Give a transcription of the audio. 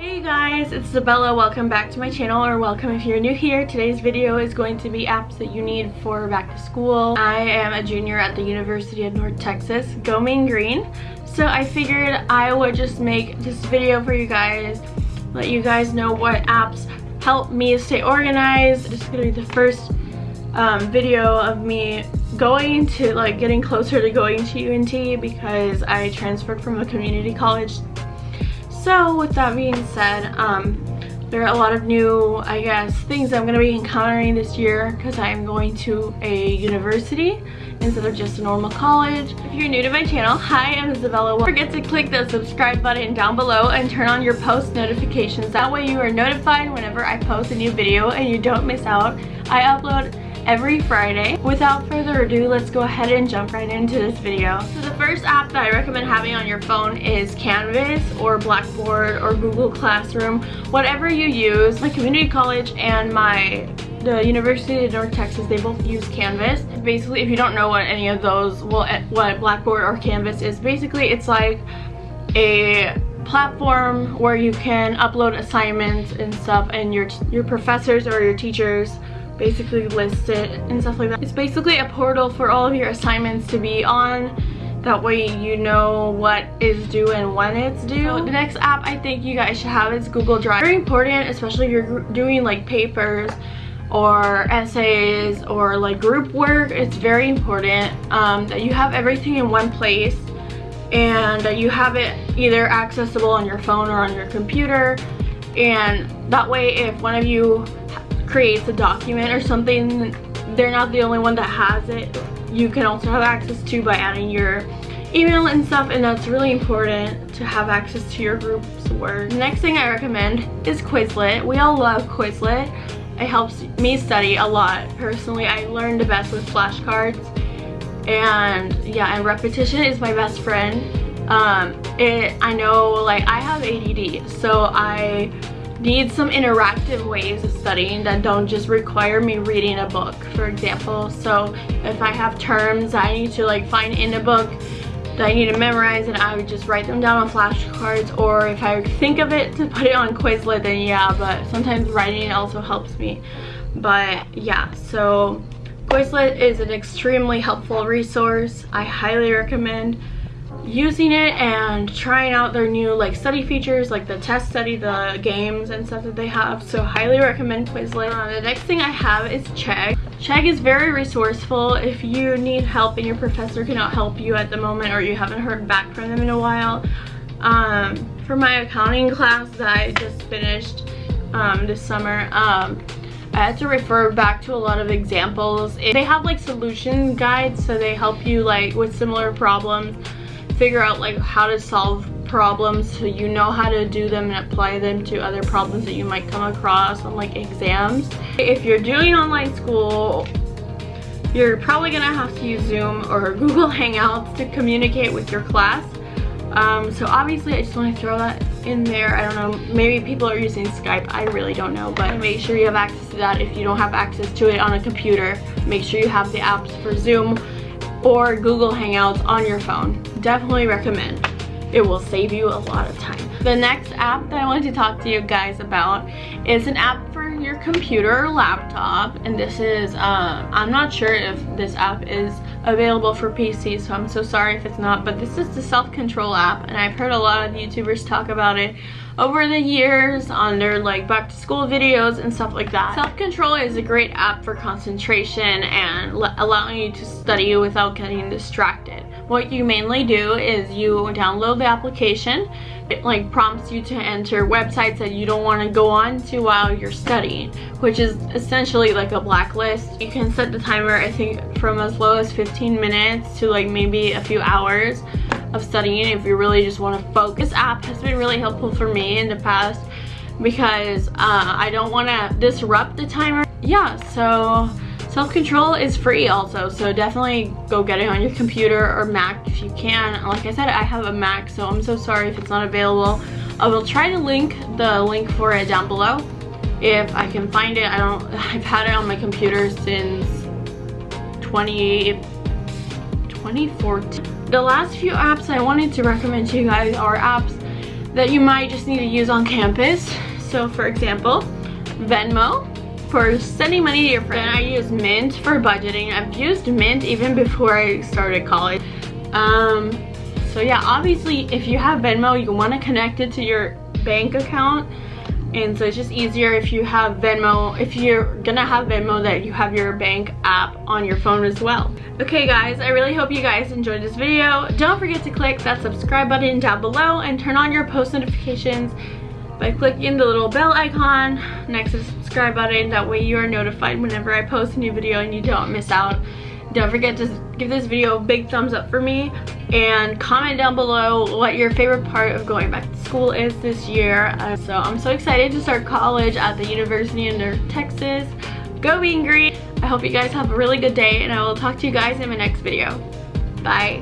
Hey guys, it's Isabella. Welcome back to my channel, or welcome if you're new here. Today's video is going to be apps that you need for back to school. I am a junior at the University of North Texas. Go Mean Green. So I figured I would just make this video for you guys, let you guys know what apps help me stay organized. This is to be the first um, video of me going to like getting closer to going to UNT because I transferred from a community college so with that being said, um, there are a lot of new, I guess, things I'm going to be encountering this year because I'm going to a university instead of just a normal college. If you're new to my channel, hi, I'm Isabella. Don't forget to click the subscribe button down below and turn on your post notifications. That way you are notified whenever I post a new video and you don't miss out. I upload every Friday. Without further ado, let's go ahead and jump right into this video. So the first app that I recommend having on your phone is Canvas or Blackboard or Google Classroom, whatever you use. My community college and my the University of North Texas, they both use Canvas. Basically, if you don't know what any of those, well, what Blackboard or Canvas is, basically it's like a platform where you can upload assignments and stuff and your your professors or your teachers basically list it and stuff like that. It's basically a portal for all of your assignments to be on. That way you know what is due and when it's due. So the next app I think you guys should have is Google Drive. Very important, especially if you're doing like papers or essays or like group work. It's very important um, that you have everything in one place and that you have it either accessible on your phone or on your computer and that way if one of you creates a document or something, they're not the only one that has it. You can also have access to by adding your email and stuff and that's really important to have access to your group's work. The next thing I recommend is Quizlet. We all love Quizlet. It helps me study a lot. Personally, I learned the best with flashcards and yeah, and repetition is my best friend. Um, it, I know like I have ADD so I need some interactive ways of studying that don't just require me reading a book for example. So if I have terms I need to like find in a book that I need to memorize and I would just write them down on flashcards. Or if I think of it to put it on Quizlet then yeah but sometimes writing also helps me. But yeah so Quizlet is an extremely helpful resource. I highly recommend using it and trying out their new like study features like the test study the games and stuff that they have. So highly recommend quizlet uh, the next thing i have is chegg. Chegg is very resourceful. If you need help and your professor cannot help you at the moment or you haven't heard back from them in a while um, for my accounting class that i just finished um, this summer um, I had to refer back to a lot of examples. They have like solution guides so they help you like with similar problems figure out like how to solve problems so you know how to do them and apply them to other problems that you might come across on like exams. If you're doing online school, you're probably gonna have to use Zoom or Google Hangouts to communicate with your class. Um, so obviously I just want to throw that in there. I don't know, maybe people are using Skype, I really don't know, but make sure you have access to that. If you don't have access to it on a computer, make sure you have the apps for Zoom or Google Hangouts on your phone. Definitely recommend. It will save you a lot of time. The next app that I wanted to talk to you guys about is an app for your computer or laptop. And this is, uh, I'm not sure if this app is available for PC, so I'm so sorry if it's not. But this is the self-control app, and I've heard a lot of YouTubers talk about it over the years on their like back to school videos and stuff like that. Self-control is a great app for concentration and allowing you to study without getting distracted. What you mainly do is you download the application it like prompts you to enter websites that you don't want to go on to while you're studying which is essentially like a blacklist you can set the timer i think from as low as 15 minutes to like maybe a few hours of studying if you really just want to focus. This app has been really helpful for me in the past because uh, I don't want to disrupt the timer. Yeah, so self-control is free also, so definitely go get it on your computer or Mac if you can. Like I said, I have a Mac, so I'm so sorry if it's not available. I will try to link the link for it down below if I can find it. I don't, I've had it on my computer since 20, 2014. The last few apps I wanted to recommend to you guys are apps that you might just need to use on campus. So for example, Venmo for sending money to your friend. Then I use Mint for budgeting. I've used Mint even before I started college. Um, so yeah, obviously if you have Venmo, you want to connect it to your bank account and so it's just easier if you have Venmo if you're gonna have Venmo that you have your bank app on your phone as well okay guys I really hope you guys enjoyed this video don't forget to click that subscribe button down below and turn on your post notifications by clicking the little bell icon next to subscribe button that way you are notified whenever I post a new video and you don't miss out don't forget to give this video a big thumbs up for me and comment down below what your favorite part of going back to school is this year. Uh, so I'm so excited to start college at the University of North Texas. Go Mean Green! I hope you guys have a really good day and I will talk to you guys in my next video. Bye!